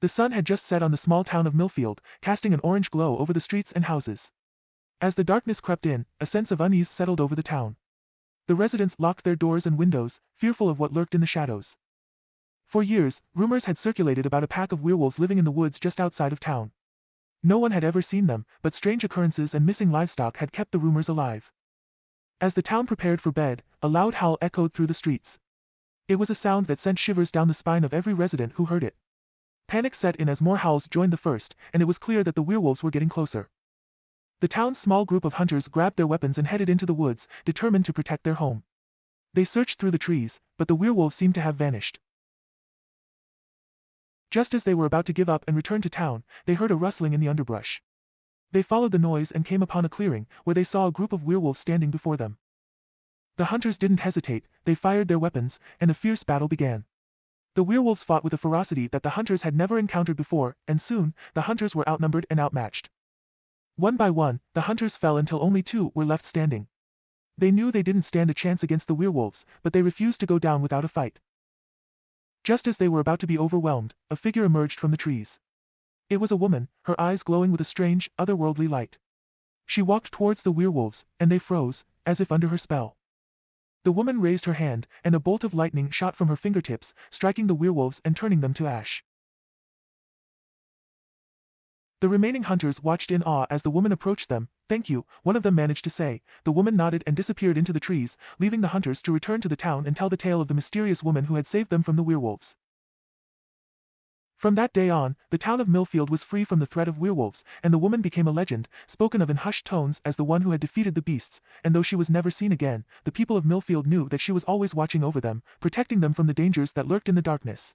The sun had just set on the small town of Millfield, casting an orange glow over the streets and houses. As the darkness crept in, a sense of unease settled over the town. The residents locked their doors and windows, fearful of what lurked in the shadows. For years, rumors had circulated about a pack of werewolves living in the woods just outside of town. No one had ever seen them, but strange occurrences and missing livestock had kept the rumors alive. As the town prepared for bed, a loud howl echoed through the streets. It was a sound that sent shivers down the spine of every resident who heard it. Panic set in as more howls joined the first, and it was clear that the werewolves were getting closer. The town's small group of hunters grabbed their weapons and headed into the woods, determined to protect their home. They searched through the trees, but the werewolves seemed to have vanished. Just as they were about to give up and return to town, they heard a rustling in the underbrush. They followed the noise and came upon a clearing, where they saw a group of werewolves standing before them. The hunters didn't hesitate, they fired their weapons, and a fierce battle began. The werewolves fought with a ferocity that the hunters had never encountered before, and soon, the hunters were outnumbered and outmatched. One by one, the hunters fell until only two were left standing. They knew they didn't stand a chance against the werewolves, but they refused to go down without a fight. Just as they were about to be overwhelmed, a figure emerged from the trees. It was a woman, her eyes glowing with a strange, otherworldly light. She walked towards the werewolves, and they froze, as if under her spell. The woman raised her hand, and a bolt of lightning shot from her fingertips, striking the werewolves and turning them to ash. The remaining hunters watched in awe as the woman approached them. Thank you, one of them managed to say. The woman nodded and disappeared into the trees, leaving the hunters to return to the town and tell the tale of the mysterious woman who had saved them from the werewolves. From that day on, the town of Millfield was free from the threat of werewolves, and the woman became a legend, spoken of in hushed tones as the one who had defeated the beasts, and though she was never seen again, the people of Millfield knew that she was always watching over them, protecting them from the dangers that lurked in the darkness.